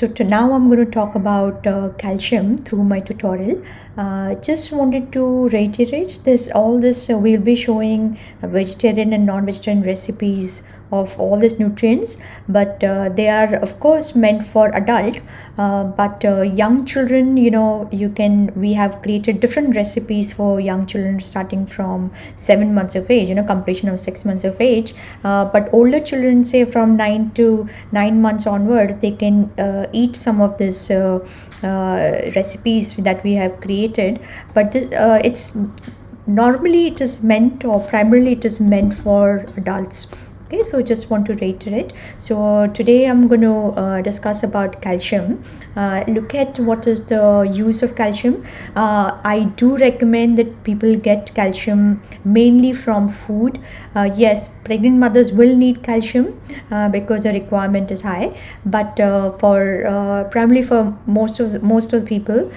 So to now I'm going to talk about uh, calcium through my tutorial. Uh, just wanted to reiterate this all this uh, we'll be showing vegetarian and non-vegetarian recipes of all these nutrients but uh, they are of course meant for adult uh, but uh, young children you know you can we have created different recipes for young children starting from seven months of age you know completion of six months of age. Uh, but older children say from nine to nine months onward they can uh, eat some of this uh, recipes that we have created. But this, it's normally it is meant or primarily it is meant for adults okay so just want to reiterate. So today i'm going to uh, discuss about calcium. Uh, look at what is the use of calcium. Uh, i do recommend that people get calcium mainly from food. Uh, yes pregnant mothers will need calcium uh, because the requirement is high. But uh, for primarily for most of the, most of the people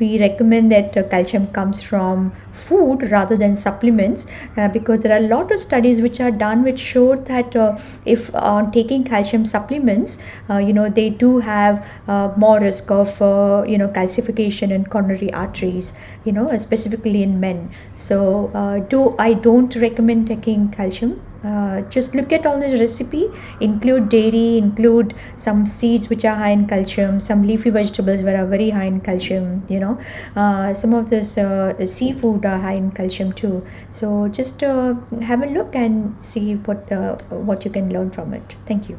we recommend that uh, calcium comes from food rather than supplements uh, because there are a lot of studies which are done which show that uh, if on taking calcium supplements uh, you know they do have uh, more risk of uh, you know calcification in coronary arteries you know specifically in men. So do i don't recommend taking calcium uh, just look at all this recipe. Include dairy include some seeds which are high in calcium some leafy vegetables are very high in calcium you know. Uh, some of this uh, seafood are high in calcium too. So just uh, have a look and see what uh, what you can learn from it. Thank you.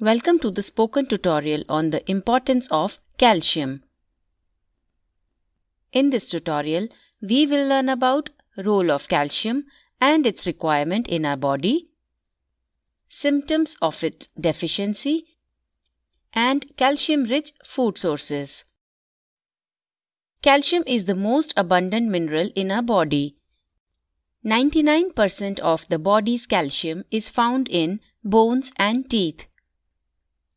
Welcome to the spoken tutorial on the importance of calcium. In this tutorial, we will learn about role of calcium and its requirement in our body, symptoms of its deficiency, and calcium-rich food sources. Calcium is the most abundant mineral in our body. 99% of the body's calcium is found in bones and teeth.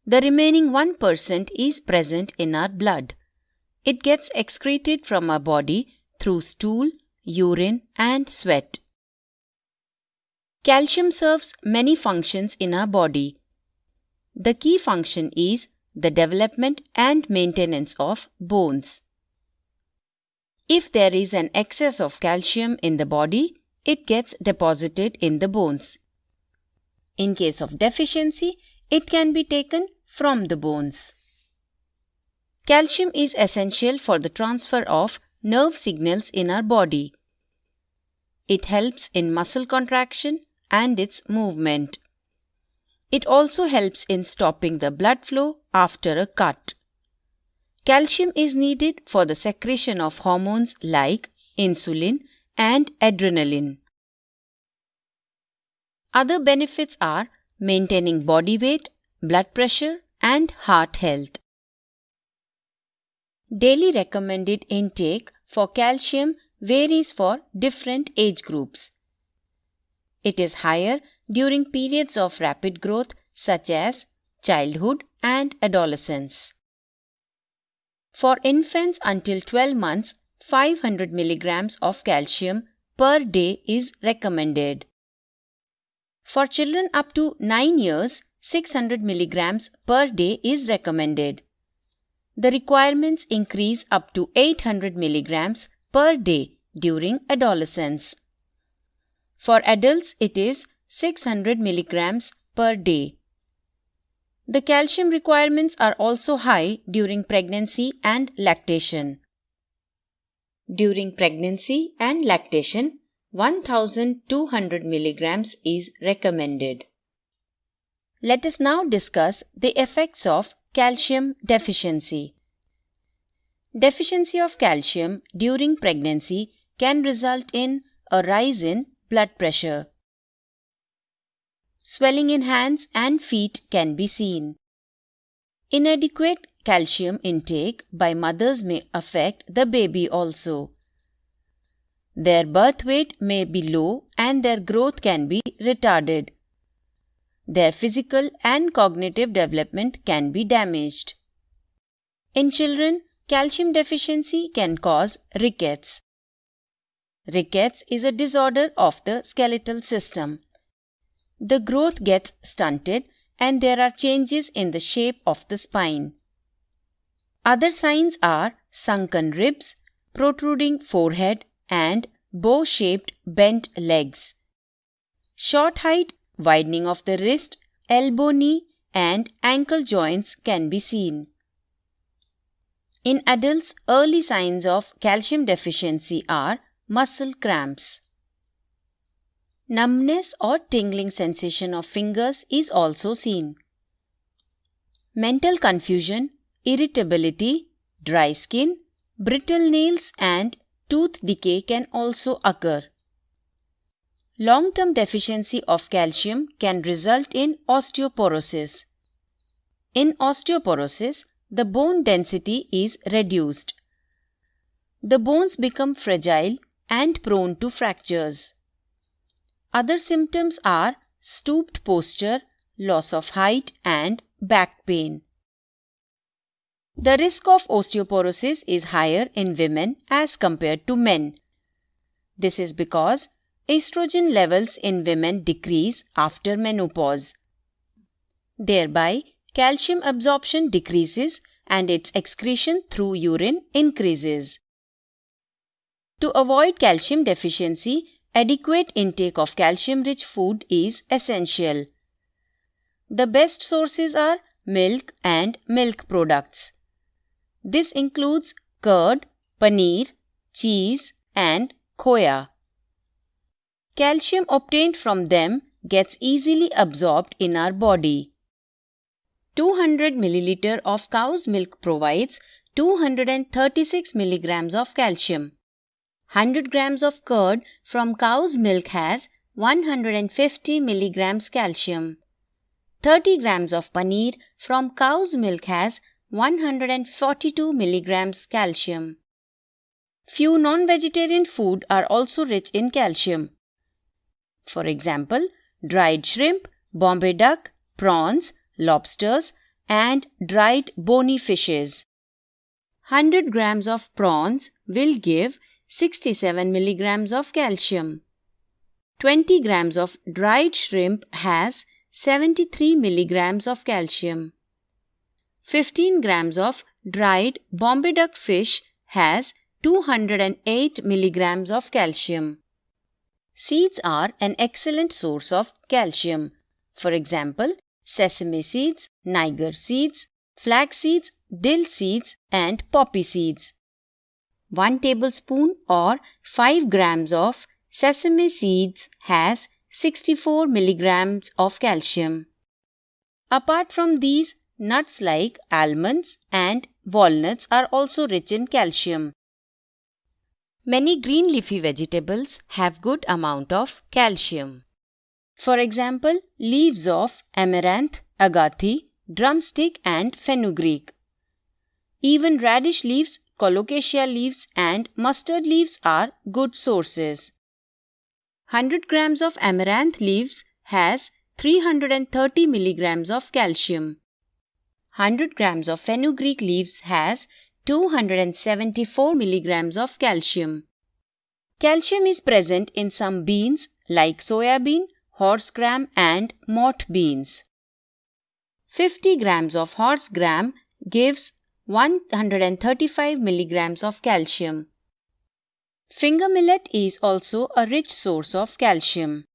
The remaining 1% is present in our blood. It gets excreted from our body through stool, urine, and sweat. Calcium serves many functions in our body. The key function is the development and maintenance of bones. If there is an excess of calcium in the body, it gets deposited in the bones. In case of deficiency, it can be taken from the bones. Calcium is essential for the transfer of nerve signals in our body. It helps in muscle contraction and its movement. It also helps in stopping the blood flow after a cut. Calcium is needed for the secretion of hormones like insulin and adrenaline. Other benefits are maintaining body weight, blood pressure, and heart health. Daily recommended intake for calcium varies for different age groups. It is higher during periods of rapid growth such as childhood and adolescence. For infants until 12 months, 500 milligrams of calcium per day is recommended. For children up to 9 years, 600 milligrams per day is recommended the requirements increase up to 800 milligrams per day during adolescence. For adults, it is 600 milligrams per day. The calcium requirements are also high during pregnancy and lactation. During pregnancy and lactation, 1200 milligrams is recommended. Let us now discuss the effects of Calcium deficiency. Deficiency of calcium during pregnancy can result in a rise in blood pressure. Swelling in hands and feet can be seen. Inadequate calcium intake by mothers may affect the baby also. Their birth weight may be low and their growth can be retarded. Their physical and cognitive development can be damaged. In children, calcium deficiency can cause rickets. Rickets is a disorder of the skeletal system. The growth gets stunted and there are changes in the shape of the spine. Other signs are sunken ribs, protruding forehead, and bow shaped bent legs. Short height, widening of the wrist, elbow knee, and ankle joints can be seen. In adults, early signs of calcium deficiency are muscle cramps. Numbness or tingling sensation of fingers is also seen. Mental confusion, irritability, dry skin, brittle nails, and tooth decay can also occur. Long term deficiency of calcium can result in osteoporosis. In osteoporosis, the bone density is reduced. The bones become fragile and prone to fractures. Other symptoms are stooped posture, loss of height, and back pain. The risk of osteoporosis is higher in women as compared to men. This is because estrogen levels in women decrease after menopause. Thereby, calcium absorption decreases and its excretion through urine increases. To avoid calcium deficiency, Adequate intake of calcium rich food is essential. The best sources are milk and milk products. This includes curd, paneer, cheese, and khoya. Calcium obtained from them gets easily absorbed in our body. 200 milliliter of cow's milk provides 236 milligrams of calcium. 100 grams of curd from cow's milk has 150 milligrams calcium. 30 grams of paneer from cow's milk has 142 milligrams calcium. Few non-vegetarian food are also rich in calcium. For example, dried shrimp, Bombay duck, prawns, lobsters, and dried bony fishes. 100 grams of prawns will give 67 milligrams of calcium. 20 grams of dried shrimp has 73 milligrams of calcium. 15 grams of dried Bombay duck fish has 208 milligrams of calcium. Seeds are an excellent source of calcium. For example, sesame seeds, niger seeds, flax seeds, dill seeds, and poppy seeds. 1 tablespoon or 5 grams of sesame seeds has 64 milligrams of calcium. Apart from these, nuts like almonds and walnuts are also rich in calcium. Many green leafy vegetables have good amount of calcium. For example, leaves of amaranth, agathi, drumstick and fenugreek. Even radish leaves colocasia leaves and mustard leaves are good sources. 100 grams of amaranth leaves has 330 milligrams of calcium. 100 grams of fenugreek leaves has 274 milligrams of calcium. Calcium is present in some beans like soya bean, horse gram and moth beans. 50 grams of horse gram gives 135 milligrams of calcium. Finger millet is also a rich source of calcium.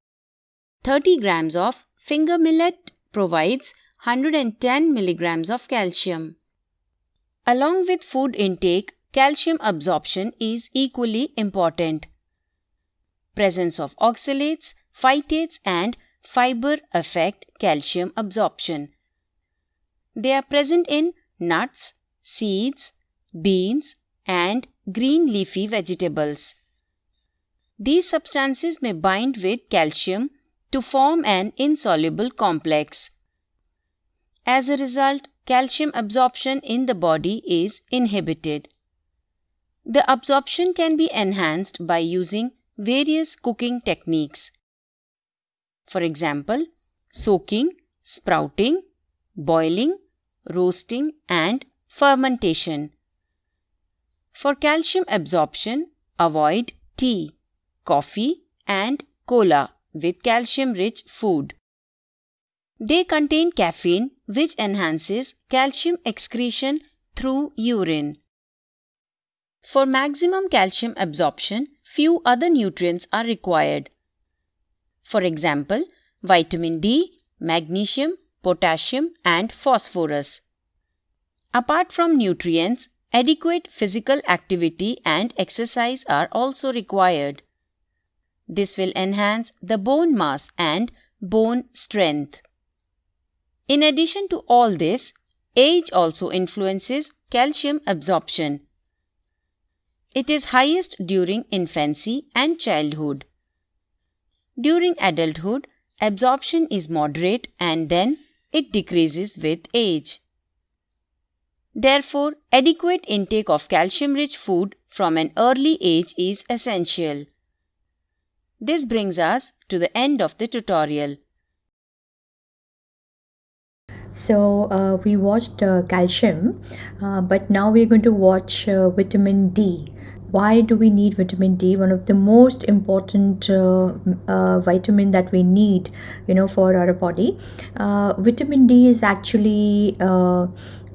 30 grams of finger millet provides 110 milligrams of calcium. Along with food intake, calcium absorption is equally important. Presence of oxalates, phytates and fiber affect calcium absorption. They are present in nuts, seeds, beans, and green leafy vegetables. These substances may bind with calcium to form an insoluble complex. As a result, calcium absorption in the body is inhibited. The absorption can be enhanced by using various cooking techniques. For example, soaking, sprouting, boiling, roasting, and fermentation. For calcium absorption, avoid tea, coffee, and cola with calcium rich food. They contain caffeine, which enhances calcium excretion through urine. For maximum calcium absorption, few other nutrients are required. For example, vitamin D, magnesium, potassium, and phosphorus. Apart from nutrients, adequate physical activity and exercise are also required. This will enhance the bone mass and bone strength. In addition to all this, age also influences calcium absorption. It is highest during infancy and childhood. During adulthood, absorption is moderate and then it decreases with age. Therefore, adequate intake of calcium rich food from an early age is essential. This brings us to the end of the tutorial. So uh, we watched uh, calcium, uh, but now we're going to watch uh, vitamin D. Why do we need vitamin D? One of the most important uh, vitamin that we need, you know, for our body. vitamin D is actually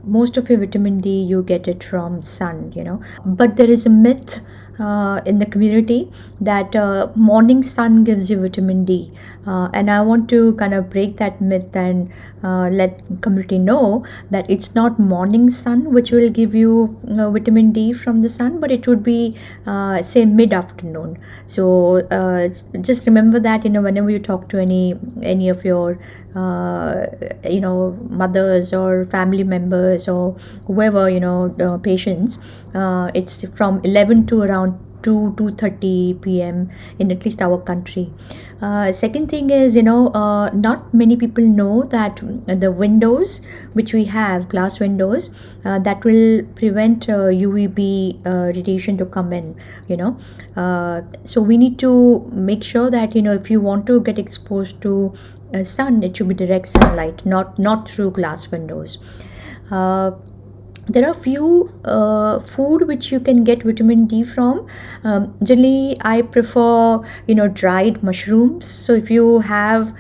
most of your vitamin D you get it from sun, you know, but there is a myth uh, in the community that uh, morning sun gives you vitamin D. Uh, and I want to kind of break that myth and uh, let community know that it's not morning sun which will give you uh, vitamin D from the sun, but it would be uh, say mid afternoon. So just remember that you know whenever you talk to any any of your you know mothers or family members or whoever you know patients, it's from 11 to around 2 2.30 p.m in at least our country. Uh, second thing is you know uh, not many people know that the windows which we have glass windows uh, that will prevent uvb uh, uh, radiation to come in you know. Uh, so we need to make sure that you know if you want to get exposed to sun it should be direct sunlight not not through glass windows there are a few uh, food which you can get vitamin d from. Um, generally i prefer you know dried mushrooms. So if you have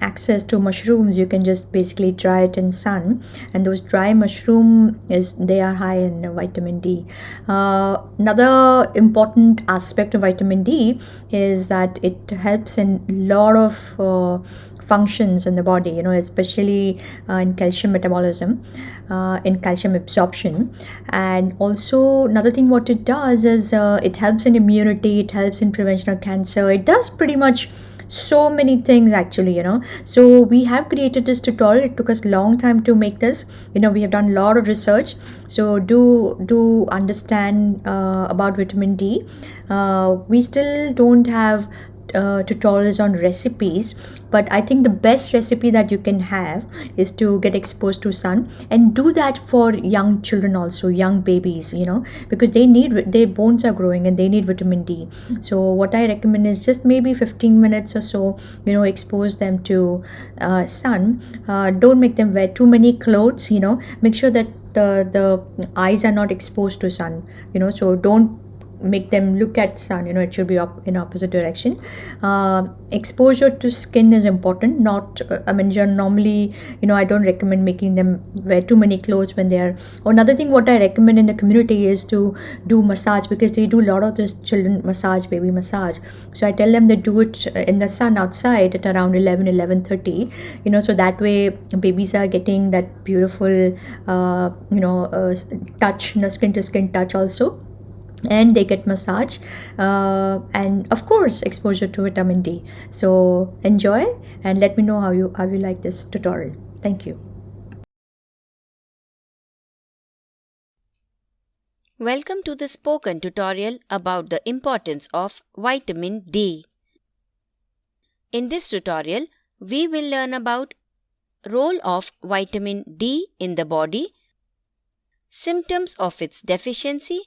access to mushrooms you can just basically dry it in sun. And those dry mushroom is they are high in vitamin d. Uh, another important aspect of vitamin d is that it helps in lot of uh, functions in the body you know especially uh, in calcium metabolism uh, in calcium absorption. And also another thing what it does is uh, it helps in immunity it helps in prevention of cancer. It does pretty much so many things actually you know. So we have created this tutorial. It took us long time to make this. You know we have done a lot of research. So do do understand uh, about vitamin d. Uh, we still don't have uh, tutorials on recipes but i think the best recipe that you can have is to get exposed to sun and do that for young children also young babies you know because they need their bones are growing and they need vitamin d. So what i recommend is just maybe 15 minutes or so you know expose them to uh, sun. Uh, don't make them wear too many clothes you know. Make sure that the, the eyes are not exposed to sun you know so don't make them look at sun you know it should be up in opposite direction. Uh, exposure to skin is important not uh, i mean you're normally you know i don't recommend making them wear too many clothes when they are another thing what i recommend in the community is to do massage because they do a lot of this children massage baby massage. So i tell them they do it in the sun outside at around 11 11 30 you know so that way babies are getting that beautiful uh, you know uh, touch you know, skin to skin touch also and they get massage uh, and of course exposure to vitamin d. So enjoy and let me know how you how you like this tutorial. Thank you. Welcome to the spoken tutorial about the importance of vitamin d. In this tutorial we will learn about role of vitamin d in the body symptoms of its deficiency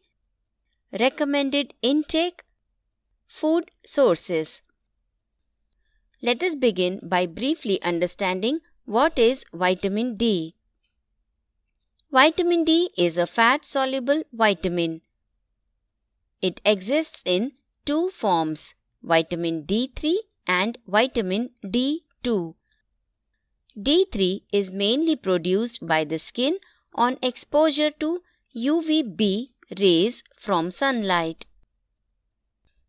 recommended intake, food sources. Let us begin by briefly understanding what is vitamin D. Vitamin D is a fat soluble vitamin. It exists in two forms vitamin D3 and vitamin D2. D3 is mainly produced by the skin on exposure to UVB rays from sunlight.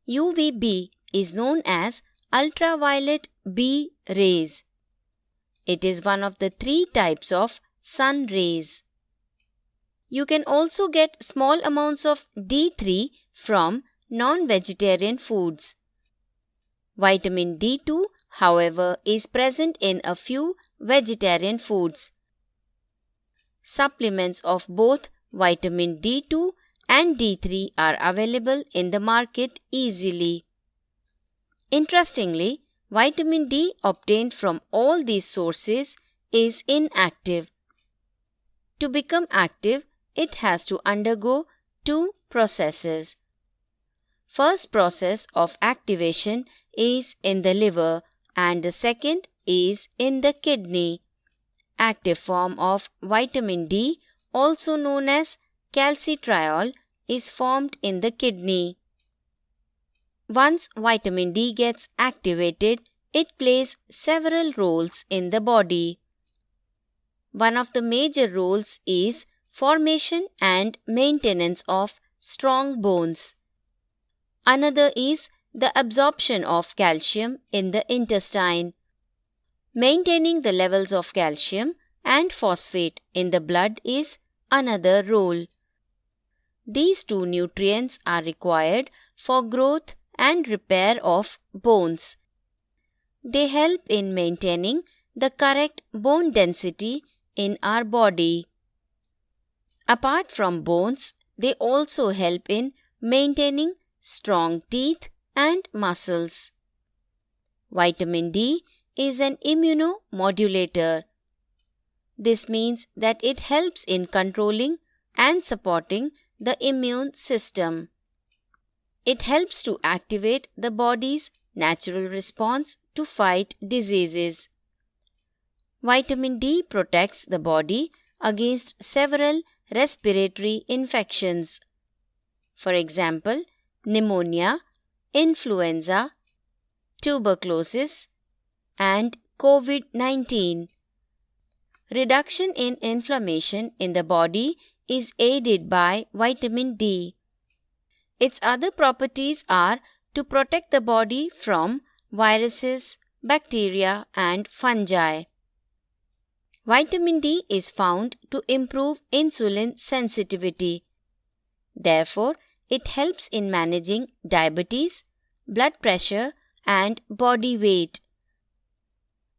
UVB is known as ultraviolet B rays. It is one of the three types of sun rays. You can also get small amounts of D3 from non vegetarian foods. Vitamin D2, however, is present in a few vegetarian foods. Supplements of both vitamin D2 and D3 are available in the market easily. Interestingly, vitamin D obtained from all these sources is inactive. To become active, it has to undergo two processes. First process of activation is in the liver and the second is in the kidney. Active form of vitamin D, also known as calcitriol, is formed in the kidney. Once vitamin D gets activated, it plays several roles in the body. One of the major roles is formation and maintenance of strong bones. Another is the absorption of calcium in the intestine. Maintaining the levels of calcium and phosphate in the blood is another role. These two nutrients are required for growth and repair of bones. They help in maintaining the correct bone density in our body. Apart from bones, they also help in maintaining strong teeth and muscles. Vitamin D is an immunomodulator. This means that it helps in controlling and supporting the immune system. It helps to activate the body's natural response to fight diseases. Vitamin D protects the body against several respiratory infections. For example, pneumonia, influenza, tuberculosis, and COVID 19. Reduction in inflammation in the body is aided by vitamin D. Its other properties are to protect the body from viruses, bacteria, and fungi. Vitamin D is found to improve insulin sensitivity. Therefore, it helps in managing diabetes, blood pressure, and body weight.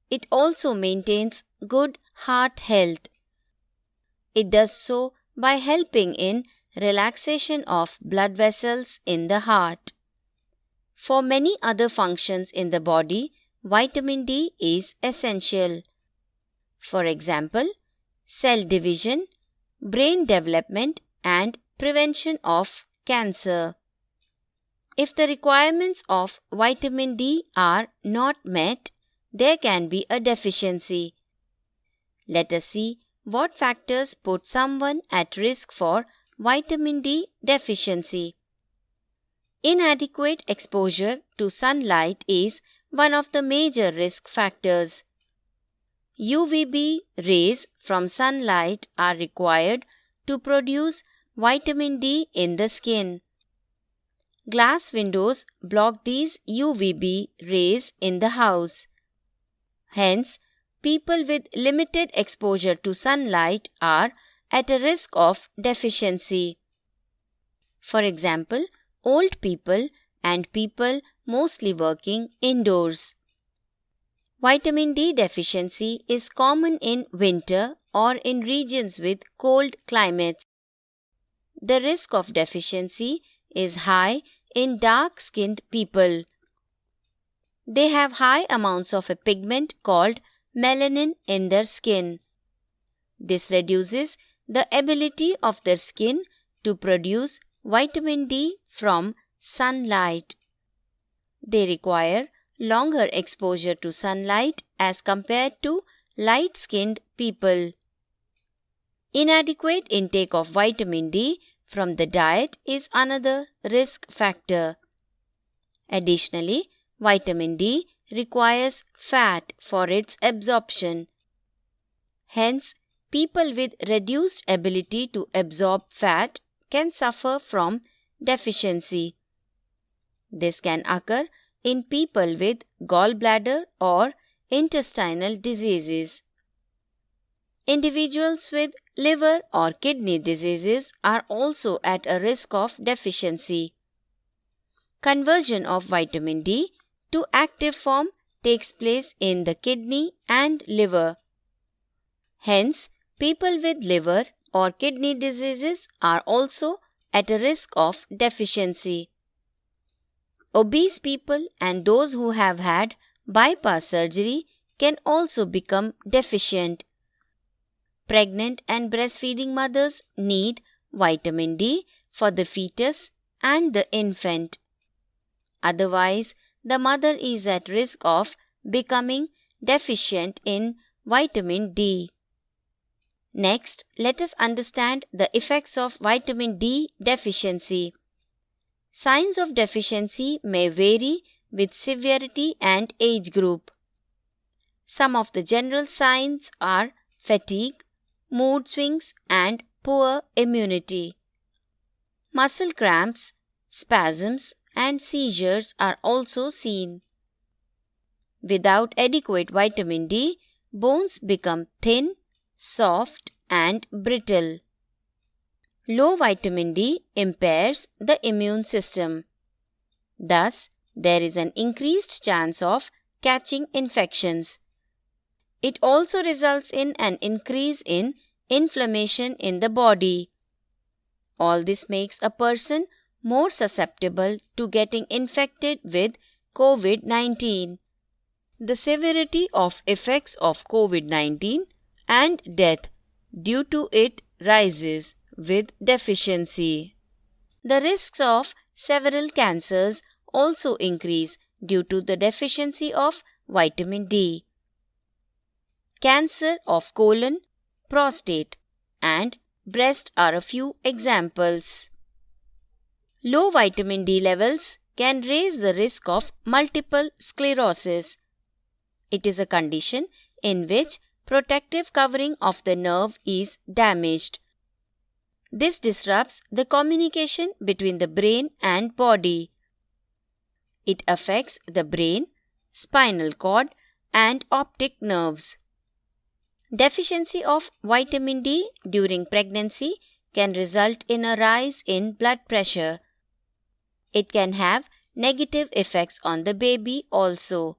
It also maintains good heart health. It does so by helping in relaxation of blood vessels in the heart. For many other functions in the body, vitamin D is essential. For example, cell division, brain development, and prevention of cancer. If the requirements of vitamin D are not met, there can be a deficiency. Let us see what factors put someone at risk for vitamin D deficiency. Inadequate exposure to sunlight is one of the major risk factors. UVB rays from sunlight are required to produce vitamin D in the skin. Glass windows block these UVB rays in the house. Hence, people with limited exposure to sunlight are at a risk of deficiency. For example, old people and people mostly working indoors. Vitamin D deficiency is common in winter or in regions with cold climates. The risk of deficiency is high in dark skinned people. They have high amounts of a pigment called melanin in their skin. This reduces the ability of their skin to produce vitamin D from sunlight. They require longer exposure to sunlight as compared to light skinned people. Inadequate intake of vitamin D from the diet is another risk factor. Additionally, vitamin D requires fat for its absorption. Hence, people with reduced ability to absorb fat can suffer from deficiency. This can occur in people with gallbladder or intestinal diseases. Individuals with liver or kidney diseases are also at a risk of deficiency. Conversion of vitamin D to active form takes place in the kidney and liver. Hence, people with liver or kidney diseases are also at a risk of deficiency. Obese people and those who have had bypass surgery can also become deficient. Pregnant and breastfeeding mothers need vitamin D for the fetus and the infant. Otherwise, the mother is at risk of becoming deficient in vitamin D. Next, let us understand the effects of vitamin D deficiency. Signs of deficiency may vary with severity and age group. Some of the general signs are fatigue, mood swings, and poor immunity. Muscle cramps, spasms, and seizures are also seen. Without adequate vitamin D, bones become thin, soft, and brittle. Low vitamin D impairs the immune system. Thus, there is an increased chance of catching infections. It also results in an increase in inflammation in the body. All this makes a person more susceptible to getting infected with COVID 19. The severity of effects of COVID 19 and death due to it rises with deficiency. The risks of several cancers also increase due to the deficiency of vitamin D. Cancer of colon, prostate, and breast are a few examples. Low vitamin D levels can raise the risk of multiple sclerosis. It is a condition in which protective covering of the nerve is damaged. This disrupts the communication between the brain and body. It affects the brain, spinal cord, and optic nerves. Deficiency of vitamin D during pregnancy can result in a rise in blood pressure. It can have negative effects on the baby also.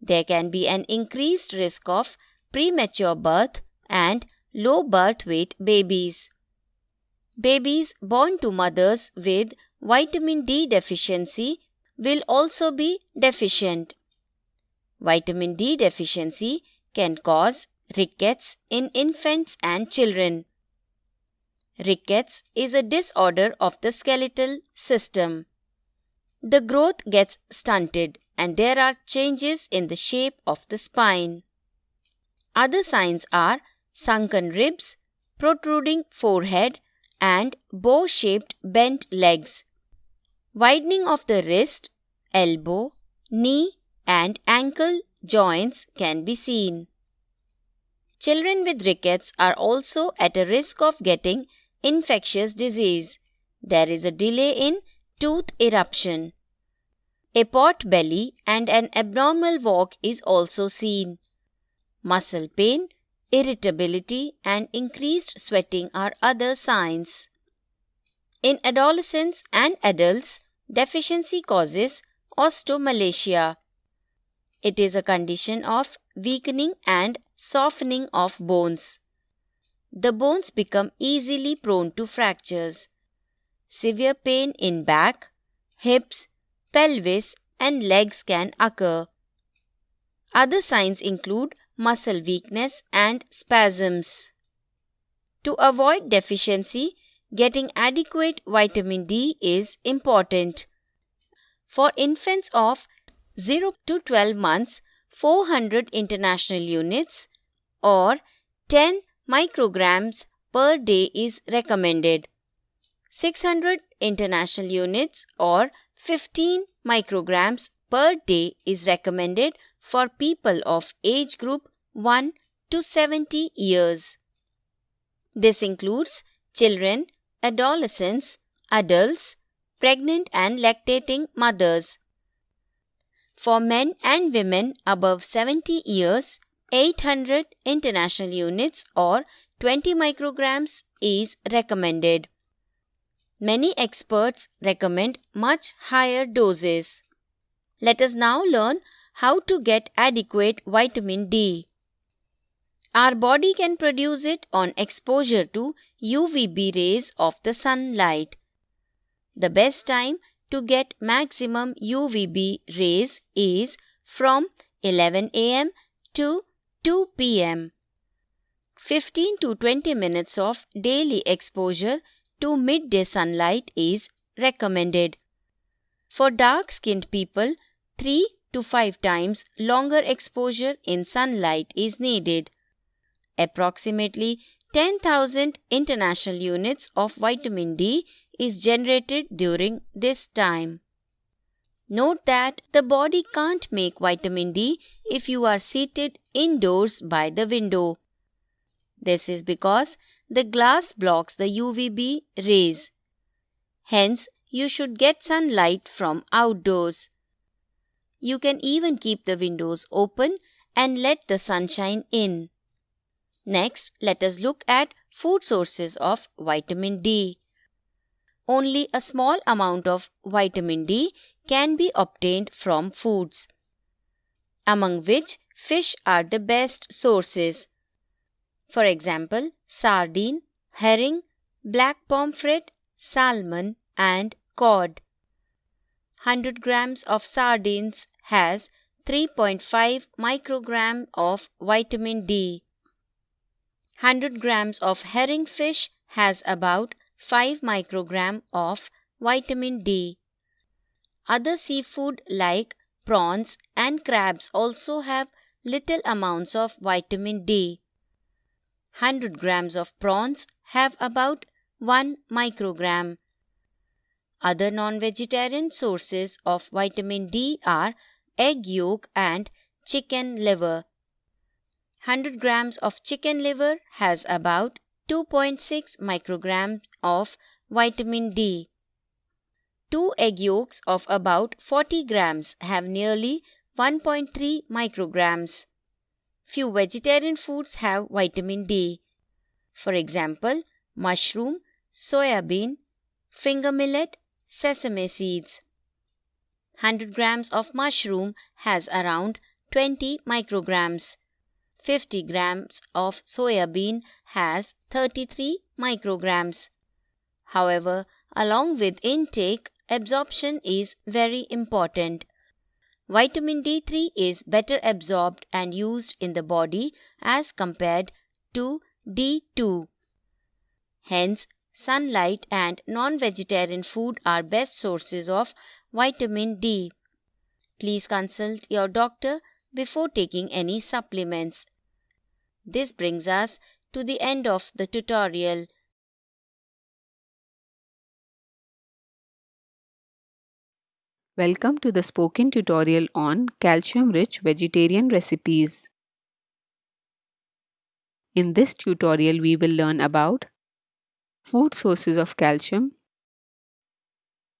There can be an increased risk of premature birth and low birth weight babies. Babies born to mothers with vitamin D deficiency will also be deficient. Vitamin D deficiency can cause rickets in infants and children. Rickets is a disorder of the skeletal system. The growth gets stunted and there are changes in the shape of the spine. Other signs are sunken ribs, protruding forehead, and bow shaped bent legs. Widening of the wrist, elbow, knee, and ankle joints can be seen. Children with rickets are also at a risk of getting infectious disease. There is a delay in tooth eruption. A pot belly and an abnormal walk is also seen. Muscle pain, irritability, and increased sweating are other signs. In adolescents and adults, deficiency causes osteomalacia. It is a condition of weakening and softening of bones. The bones become easily prone to fractures. Severe pain in back, hips, pelvis, and legs can occur. Other signs include muscle weakness, and spasms. To avoid deficiency, getting adequate vitamin D is important. For infants of 0 to 12 months, 400 international units or 10 micrograms per day is recommended. 600 international units or 15 micrograms per day is recommended for people of age group 1 to 70 years. This includes children, adolescents, adults, pregnant and lactating mothers. For men and women above 70 years, 800 international units or 20 micrograms is recommended. Many experts recommend much higher doses. Let us now learn how to get adequate vitamin D. Our body can produce it on exposure to UVB rays of the sunlight. The best time to get maximum UVB rays is from 11 am to 2 pm. 15 to 20 minutes of daily exposure to midday sunlight is recommended. For dark skinned people, 3 to 5 times longer exposure in sunlight is needed. Approximately 10,000 international units of vitamin D is generated during this time. Note that the body can't make vitamin D if you are seated indoors by the window. This is because the glass blocks the UVB rays. Hence, you should get sunlight from outdoors. You can even keep the windows open and let the sunshine in. Next, let us look at food sources of vitamin D. Only a small amount of vitamin D can be obtained from foods, among which fish are the best sources. For example, sardine, herring, black pomfret, salmon, and cod. 100 grams of sardines has 3.5 microgram of vitamin D. 100 grams of herring fish has about 5 microgram of vitamin D. Other seafood like prawns and crabs also have little amounts of vitamin D. 100 grams of prawns have about 1 microgram. Other non-vegetarian sources of vitamin D are egg yolk and chicken liver. 100 grams of chicken liver has about 2.6 micrograms of vitamin D. Two egg yolks of about 40 grams have nearly 1.3 micrograms. Few vegetarian foods have vitamin D. For example, mushroom, soya bean, finger millet, sesame seeds. 100 grams of mushroom has around 20 micrograms. 50 grams of soya bean has 33 micrograms. However, along with intake, absorption is very important. Vitamin D3 is better absorbed and used in the body as compared to D2. Hence, sunlight and non vegetarian food are best sources of vitamin D. Please consult your doctor before taking any supplements. This brings us to the end of the tutorial. Welcome to the spoken tutorial on calcium-rich vegetarian recipes. In this tutorial, we will learn about food sources of calcium,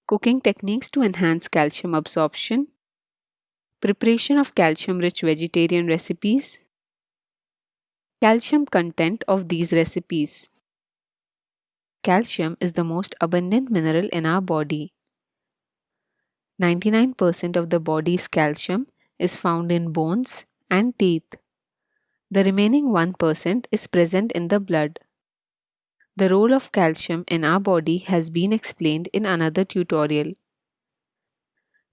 cooking techniques to enhance calcium absorption, preparation of calcium-rich vegetarian recipes, Calcium content of these recipes. Calcium is the most abundant mineral in our body. 99% of the body's calcium is found in bones and teeth. The remaining 1% is present in the blood. The role of calcium in our body has been explained in another tutorial.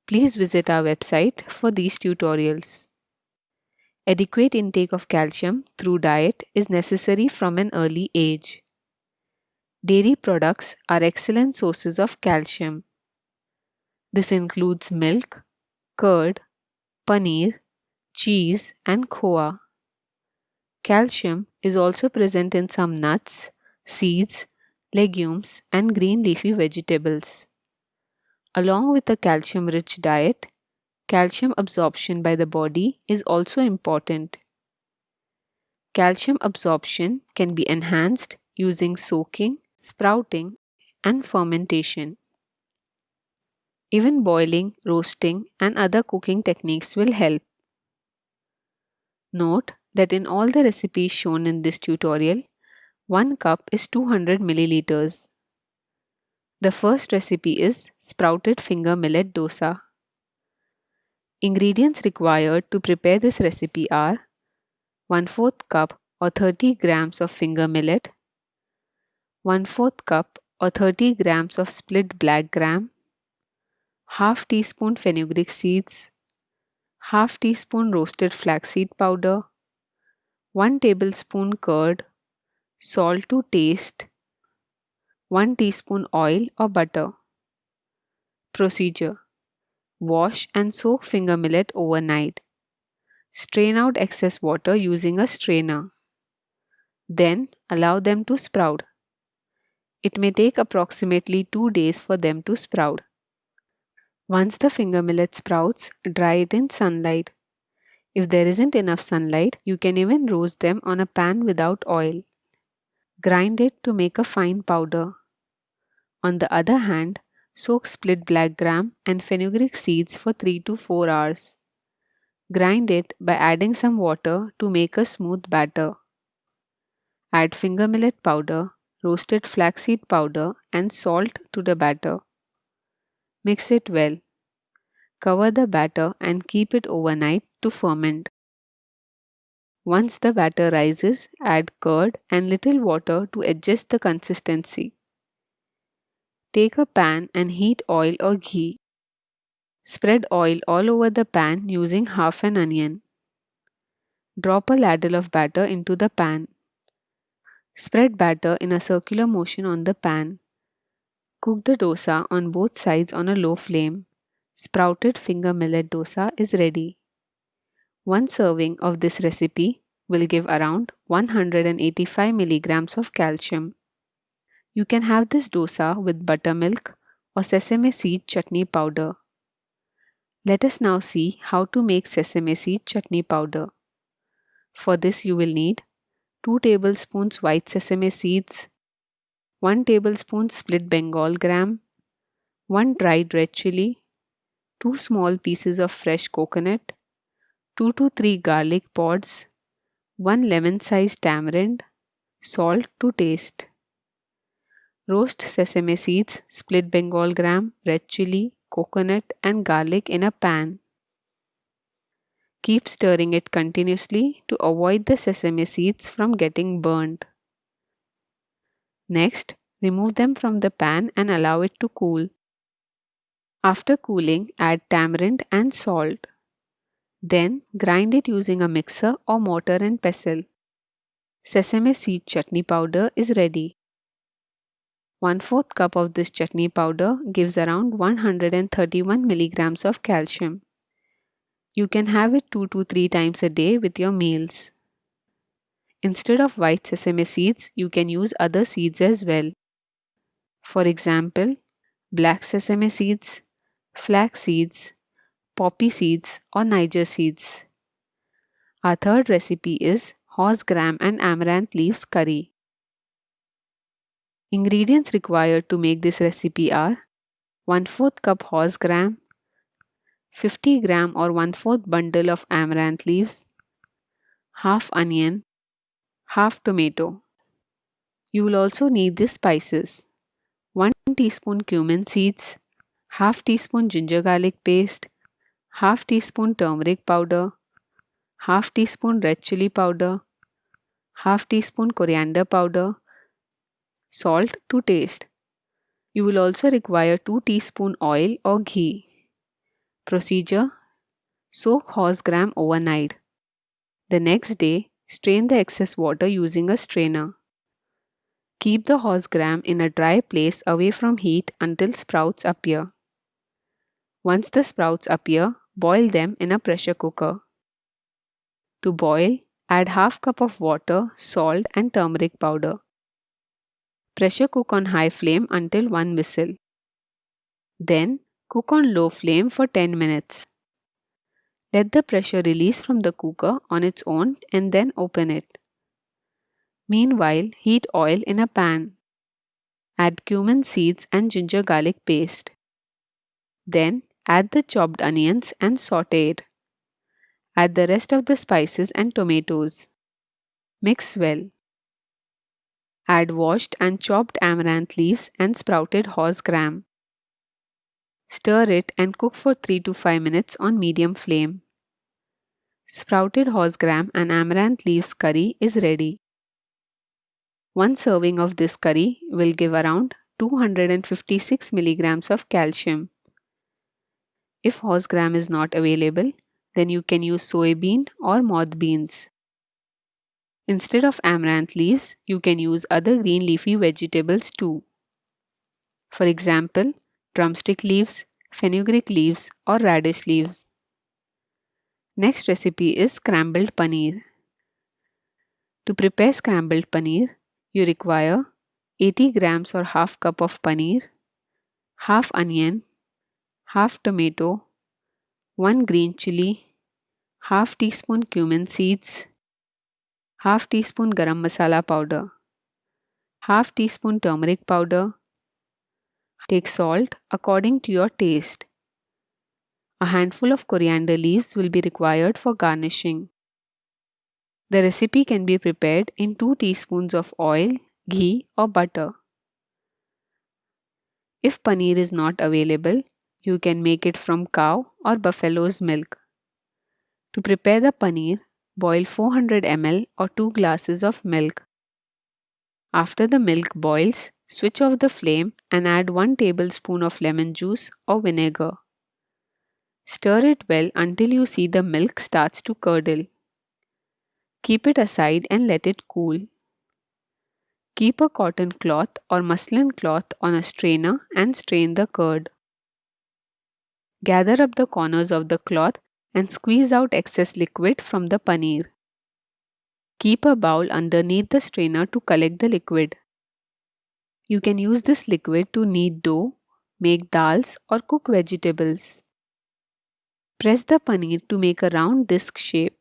Please visit our website for these tutorials. Adequate intake of calcium through diet is necessary from an early age. Dairy products are excellent sources of calcium. This includes milk, curd, paneer, cheese, and khoa. Calcium is also present in some nuts, seeds, legumes, and green leafy vegetables. Along with a calcium rich diet, calcium absorption by the body is also important. Calcium absorption can be enhanced using soaking, sprouting, and fermentation. Even boiling, roasting, and other cooking techniques will help. Note that in all the recipes shown in this tutorial, 1 cup is 200 milliliters. The first recipe is sprouted finger millet dosa. Ingredients required to prepare this recipe are 1 4th cup or 30 grams of finger millet, 1 4th cup or 30 grams of split black gram, half teaspoon fenugreek seeds, half teaspoon roasted flaxseed powder, 1 tablespoon curd, salt to taste, 1 teaspoon oil or butter. Procedure Wash and soak finger millet overnight. Strain out excess water using a strainer. Then allow them to sprout. It may take approximately 2 days for them to sprout. Once the finger millet sprouts, dry it in sunlight. If there isn't enough sunlight, you can even roast them on a pan without oil. Grind it to make a fine powder. On the other hand, soak split black gram and fenugreek seeds for 3 to 4 hours. Grind it by adding some water to make a smooth batter. Add finger millet powder, roasted flaxseed powder, and salt to the batter. Mix it well. Cover the batter and keep it overnight to ferment. Once the batter rises, add curd and little water to adjust the consistency. Take a pan and heat oil or ghee. Spread oil all over the pan using half an onion. Drop a ladle of batter into the pan. Spread batter in a circular motion on the pan. Cook the dosa on both sides on a low flame. Sprouted finger millet dosa is ready. One serving of this recipe will give around 185 milligrams of calcium. You can have this dosa with buttermilk or sesame seed chutney powder. Let us now see how to make sesame seed chutney powder. For this you will need 2 tablespoons white sesame seeds, 1 tablespoon split Bengal gram, 1 dried red chili, 2 small pieces of fresh coconut, 2 to 3 garlic pods, 1 lemon sized tamarind, salt to taste. Roast sesame seeds, split Bengal gram, red chili, coconut, and garlic in a pan. Keep stirring it continuously to avoid the sesame seeds from getting burnt. Next, remove them from the pan and allow it to cool. After cooling, add tamarind and salt. Then grind it using a mixer or mortar and pestle. Sesame seed chutney powder is ready. 1 4th cup of this chutney powder gives around 131 milligrams of calcium. You can have it 2 to 3 times a day with your meals. Instead of white sesame seeds, you can use other seeds as well. For example, black sesame seeds, flax seeds, poppy seeds, or Niger seeds. Our third recipe is horse gram and amaranth leaves curry. Ingredients required to make this recipe are 1 4th cup horse gram, 50 gram or 1 4th bundle of amaranth leaves, half onion, half tomato. You will also need these spices 1 teaspoon cumin seeds, half teaspoon ginger garlic paste, half teaspoon turmeric powder, half teaspoon red chili powder, half teaspoon coriander powder, salt to taste. You will also require 2 teaspoon oil or ghee. Procedure Soak horse gram overnight. The next day, strain the excess water using a strainer. Keep the horse gram in a dry place away from heat until sprouts appear. Once the sprouts appear, boil them in a pressure cooker. To boil, add half cup of water, salt and turmeric powder. Pressure cook on high flame until one whistle. Then cook on low flame for 10 minutes. Let the pressure release from the cooker on its own and then open it. Meanwhile, heat oil in a pan. Add cumin seeds and ginger garlic paste. Then add the chopped onions and saute it. Add the rest of the spices and tomatoes. Mix well. Add washed and chopped amaranth leaves and sprouted horse gram. Stir it and cook for 3 to 5 minutes on medium flame. Sprouted horse gram and amaranth leaves curry is ready. One serving of this curry will give around 256 milligrams of calcium. If horse gram is not available, then you can use soybean or moth beans. Instead of amaranth leaves, you can use other green leafy vegetables too. For example, drumstick leaves, fenugreek leaves or radish leaves. Next recipe is scrambled paneer. To prepare scrambled paneer, you require 80 grams or half cup of paneer, half onion, half tomato, 1 green chili, half teaspoon cumin seeds, half teaspoon garam masala powder, half teaspoon turmeric powder. Take salt according to your taste. A handful of coriander leaves will be required for garnishing. The recipe can be prepared in 2 teaspoons of oil, ghee or butter. If paneer is not available, you can make it from cow or buffalo's milk. To prepare the paneer, boil 400 ml or 2 glasses of milk. After the milk boils, switch off the flame and add 1 tablespoon of lemon juice or vinegar. Stir it well until you see the milk starts to curdle. Keep it aside and let it cool. Keep a cotton cloth or muslin cloth on a strainer and strain the curd. Gather up the corners of the cloth and squeeze out excess liquid from the paneer. Keep a bowl underneath the strainer to collect the liquid. You can use this liquid to knead dough, make dals or cook vegetables. Press the paneer to make a round disc shape.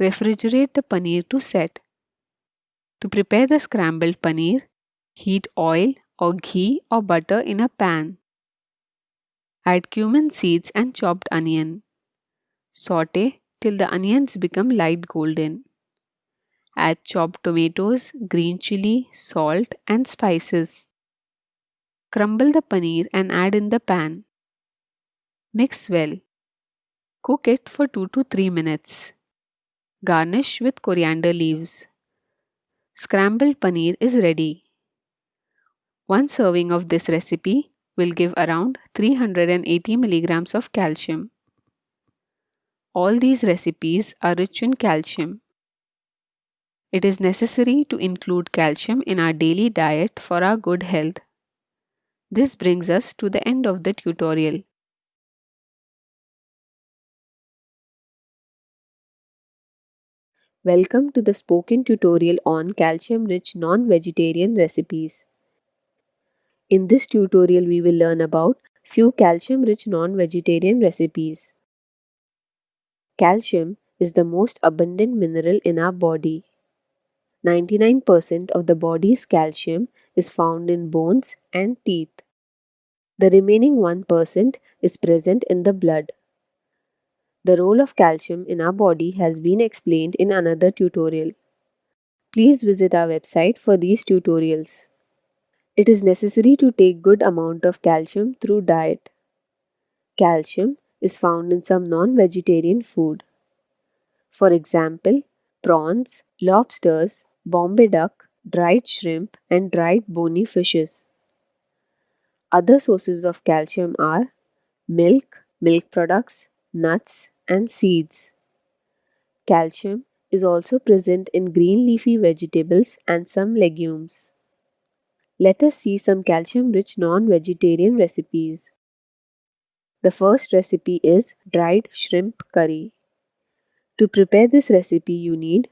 Refrigerate the paneer to set. To prepare the scrambled paneer, heat oil or ghee or butter in a pan. Add cumin seeds and chopped onion. Saute till the onions become light golden. Add chopped tomatoes, green chili, salt and spices. Crumble the paneer and add in the pan. Mix well. Cook it for 2 to 3 minutes. Garnish with coriander leaves. Scrambled paneer is ready. One serving of this recipe will give around 380 milligrams of calcium. All these recipes are rich in calcium. It is necessary to include calcium in our daily diet for our good health. This brings us to the end of the tutorial. Welcome to the spoken tutorial on calcium-rich non-vegetarian recipes. In this tutorial we will learn about few calcium-rich non-vegetarian recipes. Calcium is the most abundant mineral in our body. 99% of the body's calcium is found in bones and teeth. The remaining 1% is present in the blood. The role of calcium in our body has been explained in another tutorial. Please visit our website for these tutorials. It is necessary to take good amount of calcium through diet. Calcium is found in some non-vegetarian food. For example, prawns, lobsters, Bombay duck, dried shrimp and dried bony fishes. Other sources of calcium are milk, milk products, nuts and seeds. Calcium is also present in green leafy vegetables and some legumes. Let us see some calcium-rich non-vegetarian recipes. The first recipe is dried shrimp curry. To prepare this recipe, you need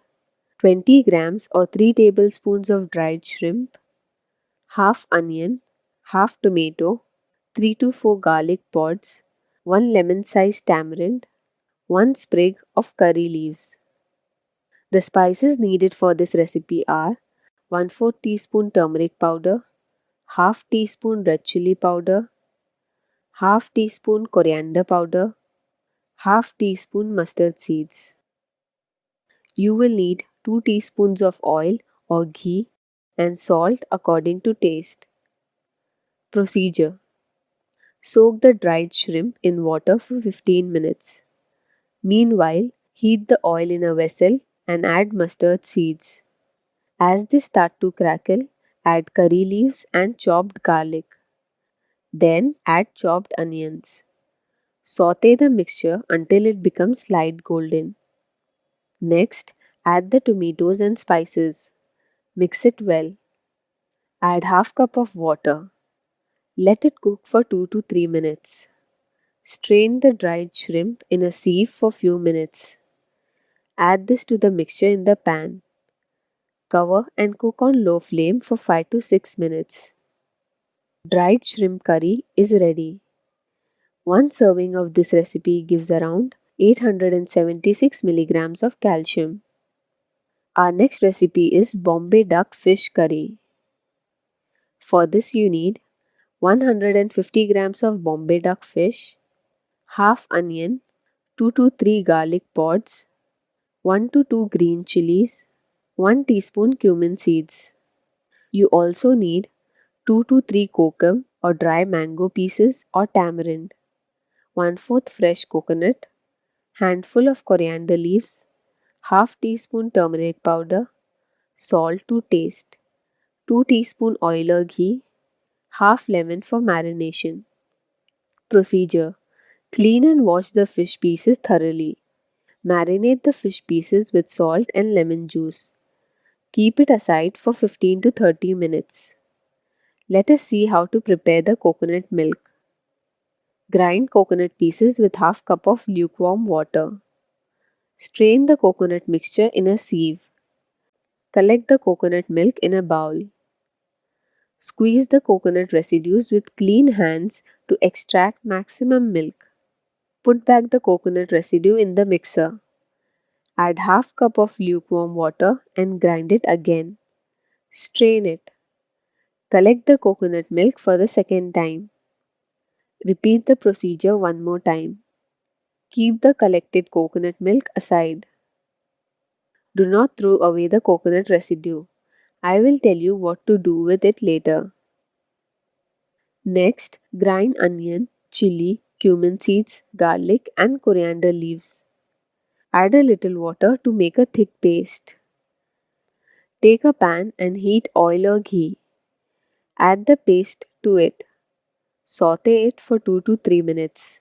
20 grams or 3 tablespoons of dried shrimp, half onion, half tomato, 3 to 4 garlic pods, 1 lemon sized tamarind, 1 sprig of curry leaves. The spices needed for this recipe are 1 4 teaspoon turmeric powder, half teaspoon red chili powder, half teaspoon coriander powder, half teaspoon mustard seeds. You will need 2 teaspoons of oil or ghee and salt according to taste. Procedure Soak the dried shrimp in water for 15 minutes. Meanwhile, heat the oil in a vessel and add mustard seeds. As they start to crackle, add curry leaves and chopped garlic. Then add chopped onions. Saute the mixture until it becomes light golden. Next, add the tomatoes and spices. Mix it well. Add half cup of water. Let it cook for 2 to 3 minutes. Strain the dried shrimp in a sieve for few minutes. Add this to the mixture in the pan. Cover and cook on low flame for 5 to 6 minutes. Dried shrimp curry is ready. One serving of this recipe gives around 876 milligrams of calcium. Our next recipe is Bombay duck fish curry. For this you need 150 grams of Bombay duck fish, half onion, 2 to 3 garlic pods, 1 to 2 green chilies, 1 teaspoon cumin seeds. You also need 2 to 3 kokum or dry mango pieces or tamarind, 1 4th fresh coconut, handful of coriander leaves, half teaspoon turmeric powder, salt to taste, 2 teaspoon oil or ghee, half lemon for marination. Procedure Clean and wash the fish pieces thoroughly. Marinate the fish pieces with salt and lemon juice. Keep it aside for 15 to 30 minutes. Let us see how to prepare the coconut milk. Grind coconut pieces with half cup of lukewarm water. Strain the coconut mixture in a sieve. Collect the coconut milk in a bowl. Squeeze the coconut residues with clean hands to extract maximum milk. Put back the coconut residue in the mixer. Add half cup of lukewarm water and grind it again. Strain it. Collect the coconut milk for the second time. Repeat the procedure one more time. Keep the collected coconut milk aside. Do not throw away the coconut residue. I will tell you what to do with it later. Next, grind onion, chili, cumin seeds, garlic and coriander leaves. Add a little water to make a thick paste. Take a pan and heat oil or ghee. Add the paste to it. Saute it for 2 to 3 minutes.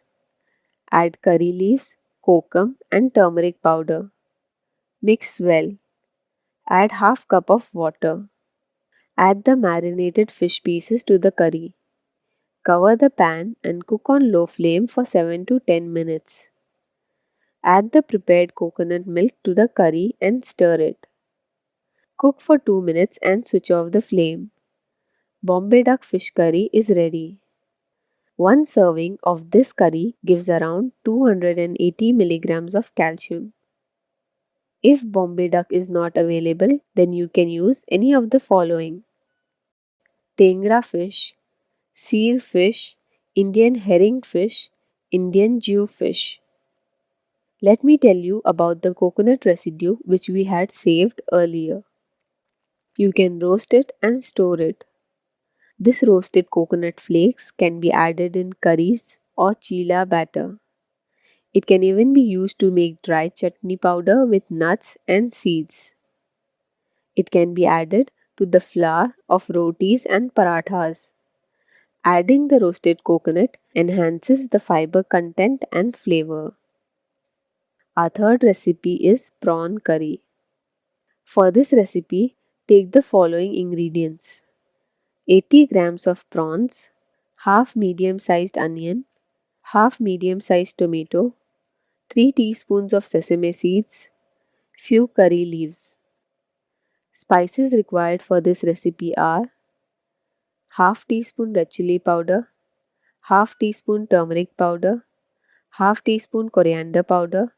Add curry leaves, kokum and turmeric powder. Mix well. Add half cup of water. Add the marinated fish pieces to the curry. Cover the pan and cook on low flame for 7 to 10 minutes. Add the prepared coconut milk to the curry and stir it. Cook for 2 minutes and switch off the flame. Bombay duck fish curry is ready. One serving of this curry gives around 280 milligrams of calcium. If Bombay duck is not available, then you can use any of the following Tengra fish, seal fish, Indian herring fish, Indian jew fish. Let me tell you about the coconut residue which we had saved earlier. You can roast it and store it. This roasted coconut flakes can be added in curries or chila batter. It can even be used to make dry chutney powder with nuts and seeds. It can be added to the flour of rotis and parathas. Adding the roasted coconut enhances the fiber content and flavor. Our third recipe is prawn curry. For this recipe, take the following ingredients 80 grams of prawns, half medium sized onion, half medium sized tomato, 3 teaspoons of sesame seeds, few curry leaves. Spices required for this recipe are half teaspoon red chili powder, half teaspoon turmeric powder, half teaspoon coriander powder,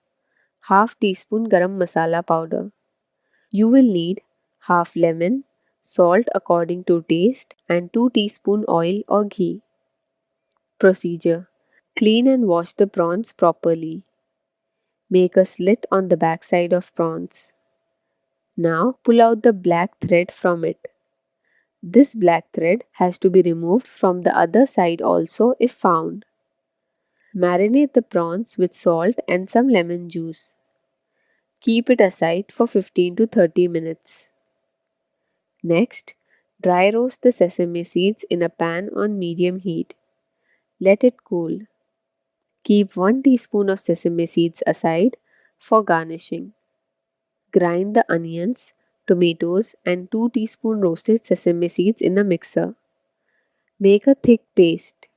half teaspoon garam masala powder. You will need half lemon, salt according to taste and 2 teaspoon oil or ghee. Procedure Clean and wash the prawns properly. Make a slit on the backside of prawns. Now pull out the black thread from it. This black thread has to be removed from the other side also if found. Marinate the prawns with salt and some lemon juice. Keep it aside for 15 to 30 minutes. Next, dry roast the sesame seeds in a pan on medium heat. Let it cool. Keep 1 teaspoon of sesame seeds aside for garnishing. Grind the onions, tomatoes and 2 teaspoon roasted sesame seeds in a mixer. Make a thick paste.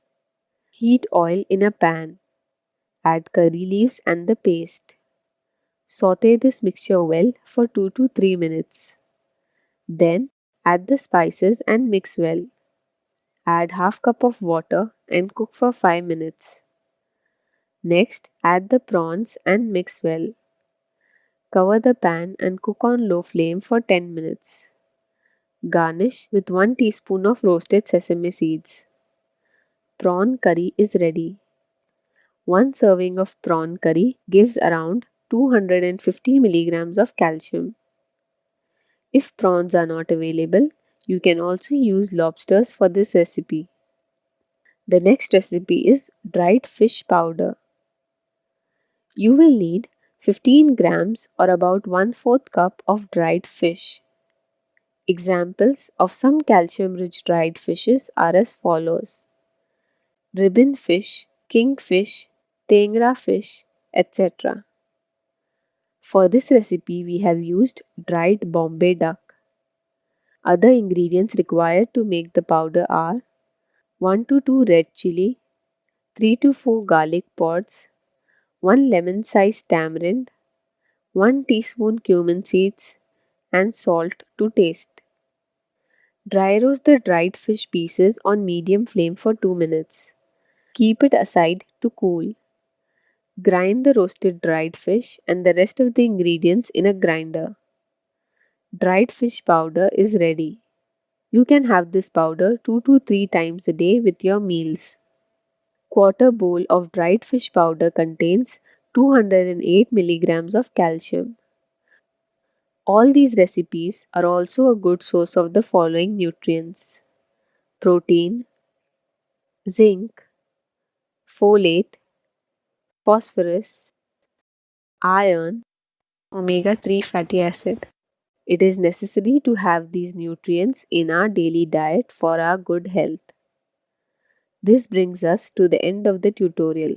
Heat oil in a pan. Add curry leaves and the paste. Saute this mixture well for 2 to 3 minutes. Then add the spices and mix well. Add half cup of water and cook for 5 minutes. Next, add the prawns and mix well. Cover the pan and cook on low flame for 10 minutes. Garnish with 1 teaspoon of roasted sesame seeds. Prawn curry is ready. One serving of prawn curry gives around 250 milligrams of calcium. If prawns are not available, you can also use lobsters for this recipe. The next recipe is dried fish powder. You will need 15 grams or about 1 4th cup of dried fish. Examples of some calcium rich dried fishes are as follows ribbon fish, kingfish, tengra fish, etc. For this recipe, we have used dried Bombay duck. Other ingredients required to make the powder are 1 to 2 red chili, 3 to 4 garlic pods, 1 lemon sized tamarind, 1 teaspoon cumin seeds, and salt to taste. Dry roast the dried fish pieces on medium flame for 2 minutes. Keep it aside to cool. Grind the roasted dried fish and the rest of the ingredients in a grinder. Dried fish powder is ready. You can have this powder 2 to 3 times a day with your meals. Quarter bowl of dried fish powder contains 208 milligrams of calcium. All these recipes are also a good source of the following nutrients protein, zinc, folate, phosphorus, iron, omega 3 fatty acid. It is necessary to have these nutrients in our daily diet for our good health. This brings us to the end of the tutorial.